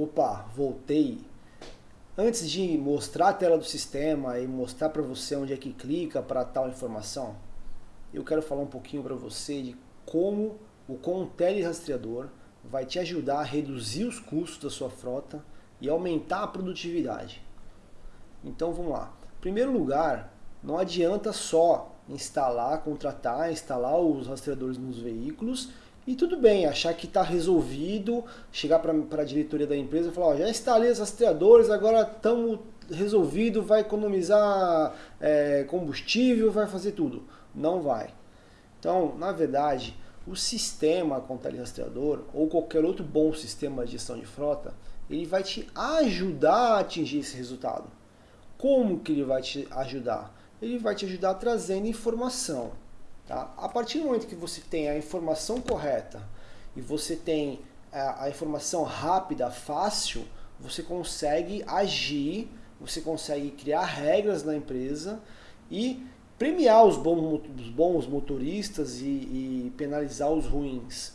Opa, voltei. Antes de mostrar a tela do sistema e mostrar para você onde é que clica para tal informação, eu quero falar um pouquinho para você de como o Contele Rastreador vai te ajudar a reduzir os custos da sua frota e aumentar a produtividade. Então vamos lá. Em primeiro lugar, não adianta só instalar, contratar, instalar os rastreadores nos veículos e tudo bem, achar que está resolvido, chegar para a diretoria da empresa e falar, ó, já instalei os rastreadores, agora estamos resolvido, vai economizar é, combustível, vai fazer tudo. Não vai. Então, na verdade, o sistema com rastreador ou qualquer outro bom sistema de gestão de frota, ele vai te ajudar a atingir esse resultado. Como que ele vai te ajudar? Ele vai te ajudar trazendo informação. Tá? A partir do momento que você tem a informação correta e você tem a, a informação rápida, fácil, você consegue agir, você consegue criar regras na empresa e premiar os bons, os bons motoristas e, e, penalizar os ruins.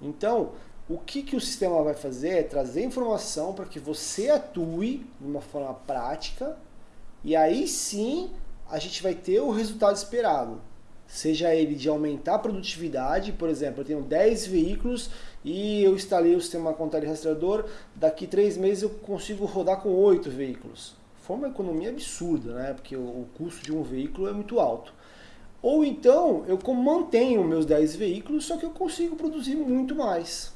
Então, o que, que o sistema vai fazer é trazer informação para que você atue de uma forma prática e aí sim a gente vai ter o resultado esperado seja ele de aumentar a produtividade, por exemplo, eu tenho 10 veículos e eu instalei o sistema contrário rastreador, daqui 3 meses eu consigo rodar com 8 veículos. Foi uma economia absurda, né? porque o custo de um veículo é muito alto. Ou então eu mantenho meus 10 veículos, só que eu consigo produzir muito mais.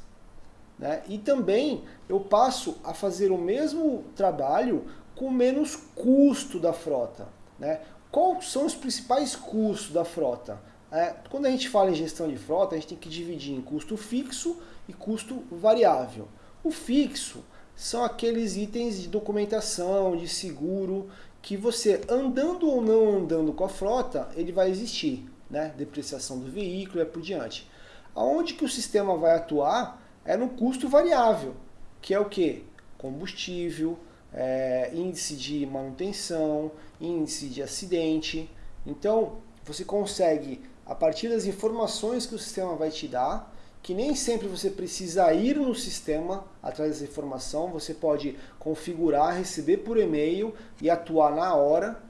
Né? E também eu passo a fazer o mesmo trabalho com menos custo da frota. Né? Quais são os principais custos da frota? É, quando a gente fala em gestão de frota, a gente tem que dividir em custo fixo e custo variável. O fixo são aqueles itens de documentação, de seguro, que você andando ou não andando com a frota, ele vai existir. Né? Depreciação do veículo e por diante. Aonde que o sistema vai atuar é no custo variável, que é o que? Combustível, é, índice de manutenção, índice de acidente. Então, você consegue, a partir das informações que o sistema vai te dar, que nem sempre você precisa ir no sistema atrás dessa informação, você pode configurar, receber por e-mail e atuar na hora,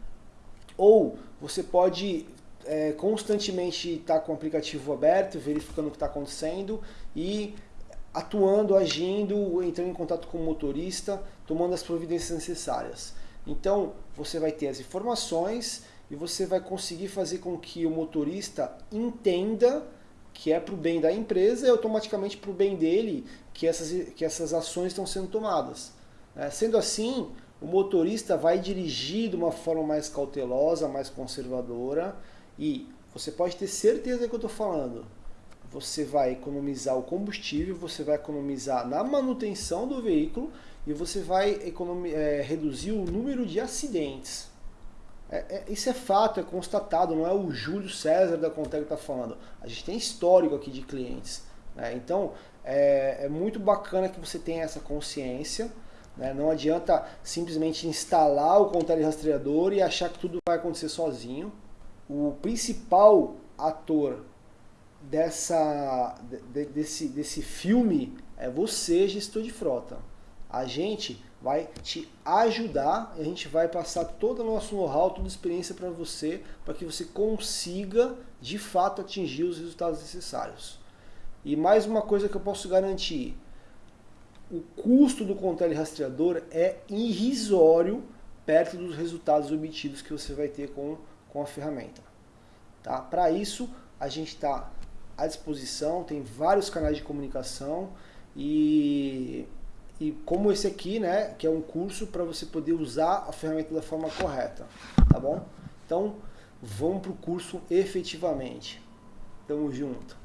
ou você pode é, constantemente estar com o aplicativo aberto, verificando o que está acontecendo e atuando, agindo, entrando em contato com o motorista, tomando as providências necessárias. Então, você vai ter as informações e você vai conseguir fazer com que o motorista entenda que é para o bem da empresa e automaticamente para o bem dele que essas, que essas ações estão sendo tomadas. É, sendo assim, o motorista vai dirigir de uma forma mais cautelosa, mais conservadora e você pode ter certeza do que eu estou falando você vai economizar o combustível, você vai economizar na manutenção do veículo e você vai é, reduzir o número de acidentes. É, é, isso é fato, é constatado, não é o Júlio César da Conteg que está falando. A gente tem histórico aqui de clientes. Né? Então, é, é, muito bacana que você tenha essa consciência. Né? Não adianta simplesmente instalar o Conteg rastreador e achar que tudo vai acontecer sozinho. O principal ator dessa, de, desse, desse filme é você, gestor de frota. A gente vai te ajudar a gente vai passar todo o nosso know-how, toda a experiência para você, para que você consiga, de fato, atingir os resultados necessários. E mais uma coisa que eu posso garantir, o custo do controle rastreador é irrisório perto dos resultados obtidos que você vai ter com, com a ferramenta. Tá? Para isso, a gente está à disposição, tem vários canais de comunicação e, e como esse aqui, né, que é um curso para você poder usar a ferramenta da forma correta, tá bom? Então, vamos para o curso efetivamente. Tamo junto.